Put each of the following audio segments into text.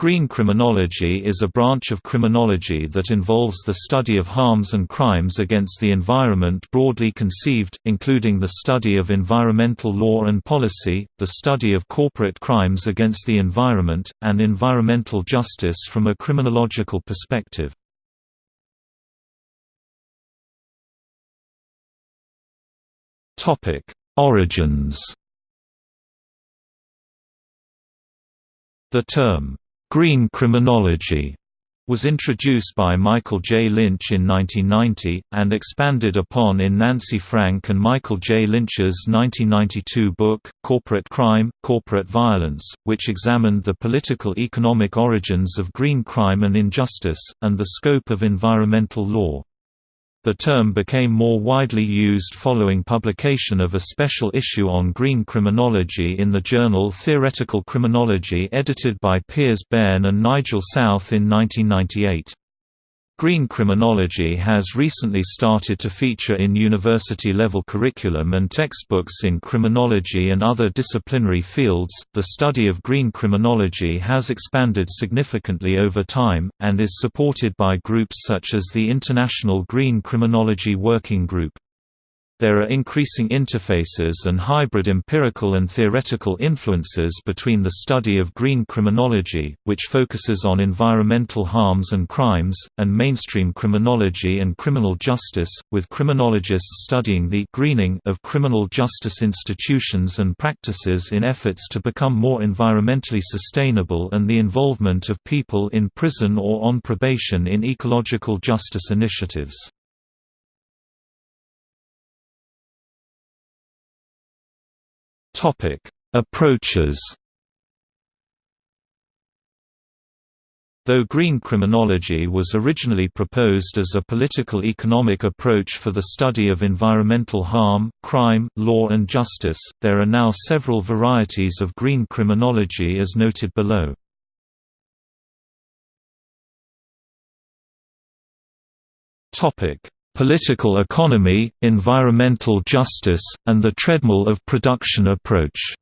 Green criminology is a branch of criminology that involves the study of harms and crimes against the environment broadly conceived, including the study of environmental law and policy, the study of corporate crimes against the environment, and environmental justice from a criminological perspective. Origins The term Green criminology was introduced by Michael J. Lynch in 1990, and expanded upon in Nancy Frank and Michael J. Lynch's 1992 book, Corporate Crime, Corporate Violence, which examined the political-economic origins of green crime and injustice, and the scope of environmental law. The term became more widely used following publication of a special issue on green criminology in the journal Theoretical Criminology edited by Piers Beirne and Nigel South in 1998. Green criminology has recently started to feature in university-level curriculum and textbooks in criminology and other disciplinary fields. The study of green criminology has expanded significantly over time, and is supported by groups such as the International Green Criminology Working Group. There are increasing interfaces and hybrid empirical and theoretical influences between the study of green criminology, which focuses on environmental harms and crimes, and mainstream criminology and criminal justice, with criminologists studying the greening of criminal justice institutions and practices in efforts to become more environmentally sustainable and the involvement of people in prison or on probation in ecological justice initiatives. Topic: Approaches. Though green criminology was originally proposed as a political economic approach for the study of environmental harm, crime, law and justice, there are now several varieties of green criminology as noted below. Political economy, environmental justice, and the treadmill of production approach.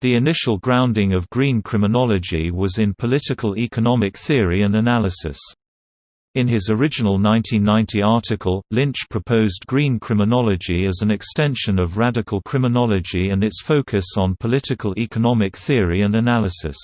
The initial grounding of green criminology was in political economic theory and analysis. In his original 1990 article, Lynch proposed green criminology as an extension of radical criminology and its focus on political economic theory and analysis.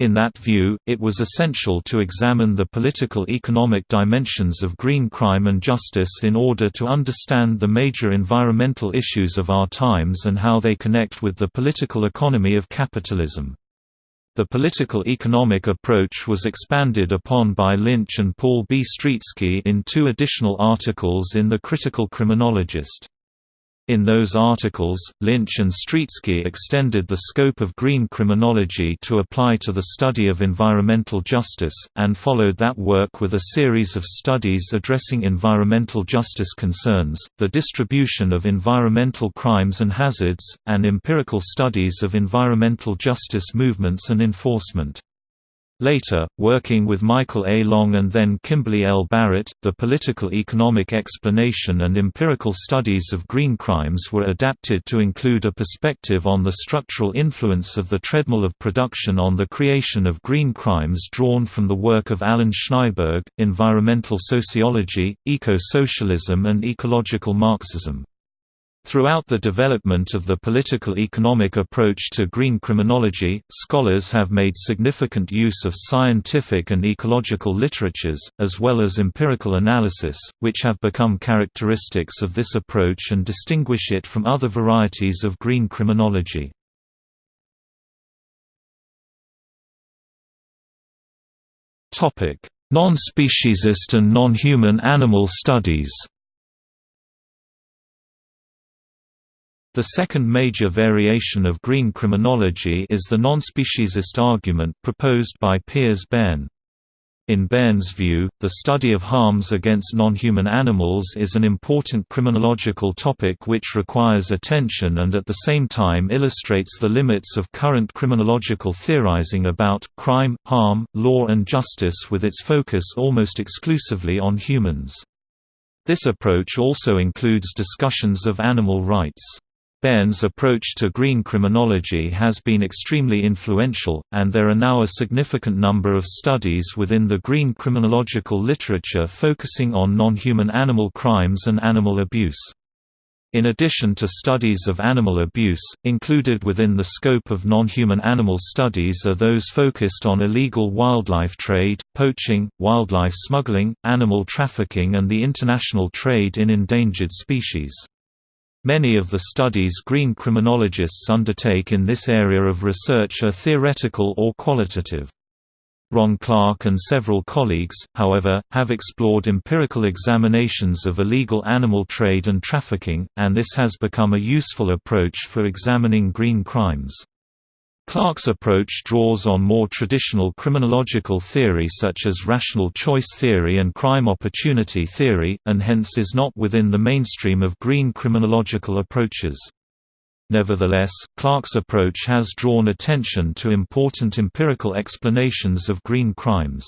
In that view, it was essential to examine the political-economic dimensions of green crime and justice in order to understand the major environmental issues of our times and how they connect with the political economy of capitalism. The political economic approach was expanded upon by Lynch and Paul B. Stretesky in two additional articles in The Critical Criminologist. In those articles, Lynch and Stretesky extended the scope of green criminology to apply to the study of environmental justice, and followed that work with a series of studies addressing environmental justice concerns, the distribution of environmental crimes and hazards, and empirical studies of environmental justice movements and enforcement. Later, working with Michael A. Long and then Kimberly L. Barrett, the political economic explanation and empirical studies of green crimes were adapted to include a perspective on the structural influence of the treadmill of production on the creation of green crimes drawn from the work of Allan Schnaiberg, Environmental Sociology, Eco-Socialism and Ecological Marxism. Throughout the development of the political economic approach to green criminology, scholars have made significant use of scientific and ecological literatures, as well as empirical analysis, which have become characteristics of this approach and distinguish it from other varieties of green criminology. Non-speciesist and non-human animal studies The second major variation of green criminology is the non-speciesist argument proposed by Piers Beirne. In Beirne's view, the study of harms against non-human animals is an important criminological topic which requires attention and at the same time illustrates the limits of current criminological theorizing about crime, harm, law and justice with its focus almost exclusively on humans. This approach also includes discussions of animal rights. Beirne's approach to green criminology has been extremely influential, and there are now a significant number of studies within the green criminological literature focusing on non-human animal crimes and animal abuse. In addition to studies of animal abuse, included within the scope of non-human animal studies are those focused on illegal wildlife trade, poaching, wildlife smuggling, animal trafficking and the international trade in endangered species. Many of the studies green criminologists undertake in this area of research are theoretical or qualitative. Ron Clarke and several colleagues, however, have explored empirical examinations of illegal animal trade and trafficking, and this has become a useful approach for examining green crimes. Clarke's approach draws on more traditional criminological theory such as rational choice theory and crime opportunity theory, and hence is not within the mainstream of green criminological approaches. Nevertheless, Clarke's approach has drawn attention to important empirical explanations of green crimes.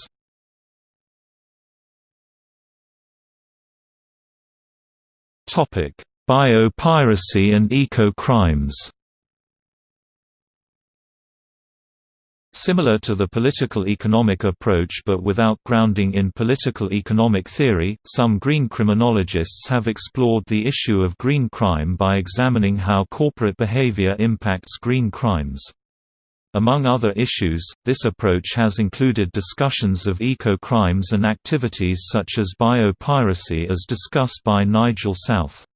Biopiracy and eco-crimes Similar to the political economic approach but without grounding in political economic theory, some green criminologists have explored the issue of green crime by examining how corporate behavior impacts green crimes. Among other issues, this approach has included discussions of eco-crimes and activities such as biopiracy as discussed by Nigel South.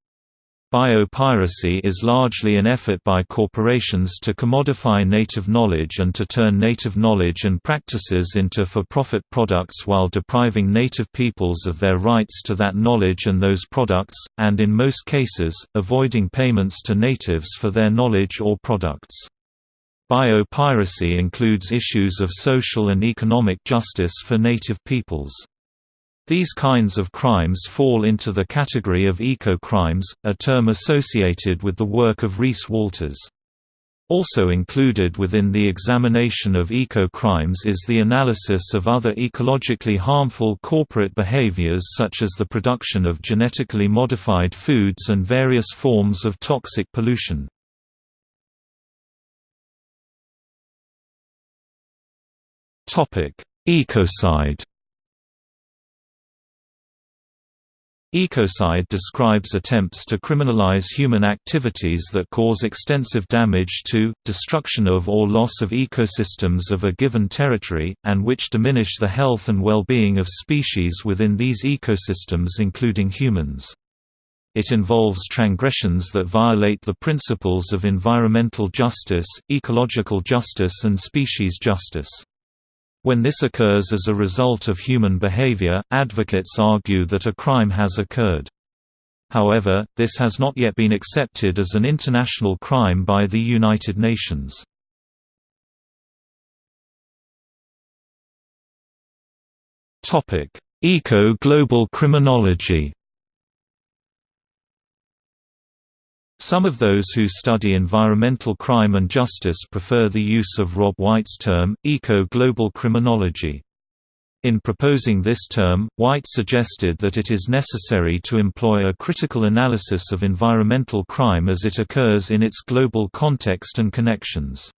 Biopiracy is largely an effort by corporations to commodify native knowledge and to turn native knowledge and practices into for-profit products while depriving native peoples of their rights to that knowledge and those products, and in most cases, avoiding payments to natives for their knowledge or products. Biopiracy includes issues of social and economic justice for native peoples. These kinds of crimes fall into the category of eco-crimes, a term associated with the work of Reece Walters. Also included within the examination of eco-crimes is the analysis of other ecologically harmful corporate behaviors such as the production of genetically modified foods and various forms of toxic pollution. Ecocide Ecocide describes attempts to criminalize human activities that cause extensive damage to, destruction of or loss of ecosystems of a given territory, and which diminish the health and well-being of species within these ecosystems including humans. It involves transgressions that violate the principles of environmental justice, ecological justice and species justice. When this occurs as a result of human behavior, advocates argue that a crime has occurred. However, this has not yet been accepted as an international crime by the United Nations. Eco-global criminology Some of those who study environmental crime and justice prefer the use of Rob White's term, eco-global criminology. In proposing this term, White suggested that it is necessary to employ a critical analysis of environmental crime as it occurs in its global context and connections.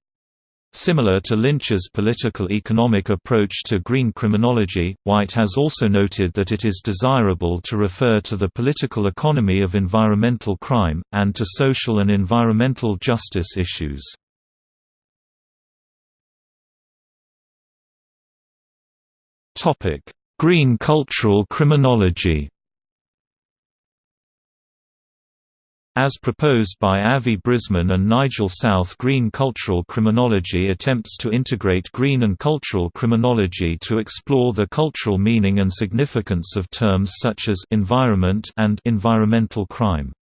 Similar to Lynch's political economic approach to green criminology, White has also noted that it is desirable to refer to the political economy of environmental crime, and to social and environmental justice issues. Green cultural criminology As proposed by Avi Brisman and Nigel South green cultural criminology attempts to integrate green and cultural criminology to explore the cultural meaning and significance of terms such as environment and environmental crime.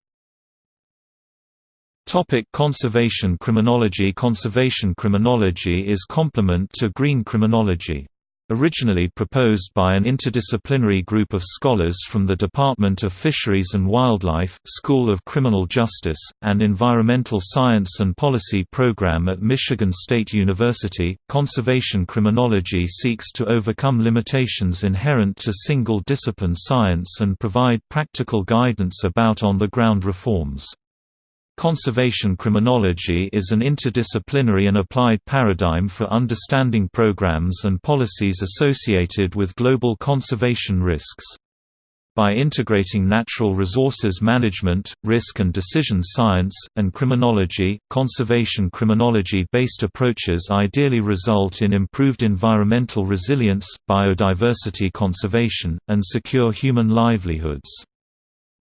Topic conservation criminology Conservation criminology is complement to green criminology. Originally proposed by an interdisciplinary group of scholars from the Department of Fisheries and Wildlife, School of Criminal Justice, and Environmental Science and Policy program at Michigan State University, conservation criminology seeks to overcome limitations inherent to single-discipline science and provide practical guidance about on-the-ground reforms. Conservation criminology is an interdisciplinary and applied paradigm for understanding programs and policies associated with global conservation risks. By integrating natural resources management, risk and decision science, and criminology, conservation criminology-based approaches ideally result in improved environmental resilience, biodiversity conservation, and secure human livelihoods.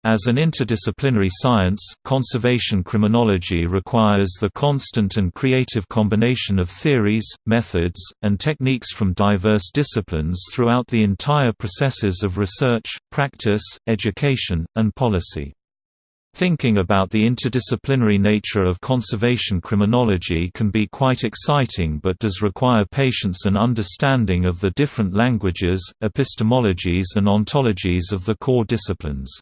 As an interdisciplinary science, conservation criminology requires the constant and creative combination of theories, methods, and techniques from diverse disciplines throughout the entire processes of research, practice, education, and policy. Thinking about the interdisciplinary nature of conservation criminology can be quite exciting but does require patience and understanding of the different languages, epistemologies and ontologies of the core disciplines.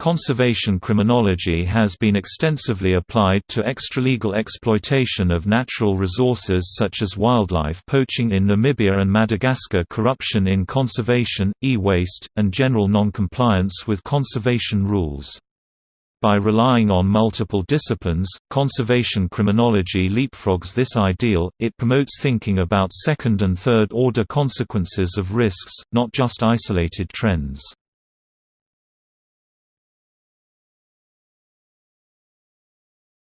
Conservation criminology has been extensively applied to extralegal exploitation of natural resources such as wildlife poaching in Namibia and Madagascar corruption in conservation, e-waste, and general non-compliance with conservation rules. By relying on multiple disciplines, conservation criminology leapfrogs this ideal, it promotes thinking about second- and third-order consequences of risks, not just isolated trends.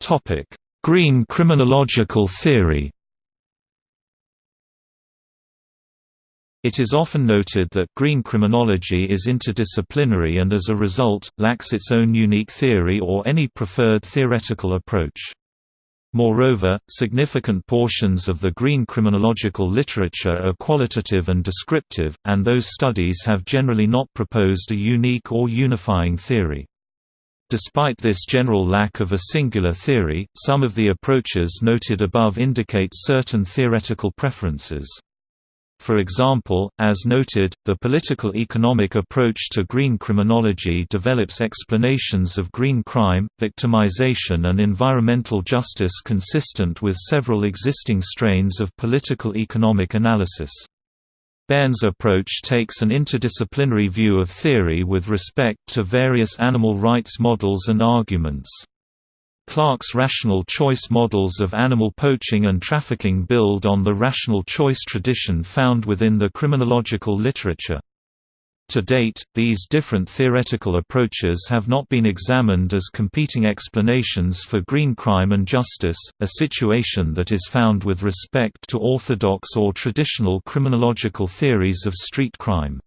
Topic: Green criminological theory. It is often noted that green criminology is interdisciplinary and as a result, lacks its own unique theory or any preferred theoretical approach. Moreover, significant portions of the green criminological literature are qualitative and descriptive, and those studies have generally not proposed a unique or unifying theory. Despite this general lack of a singular theory, some of the approaches noted above indicate certain theoretical preferences. For example, as noted, the political economic approach to green criminology develops explanations of green crime, victimization and environmental justice consistent with several existing strains of political economic analysis. Beirne's approach takes an interdisciplinary view of theory with respect to various animal rights models and arguments. Clarke's rational choice models of animal poaching and trafficking build on the rational choice tradition found within the criminological literature. To date, these different theoretical approaches have not been examined as competing explanations for green crime and justice, a situation that is found with respect to orthodox or traditional criminological theories of street crime.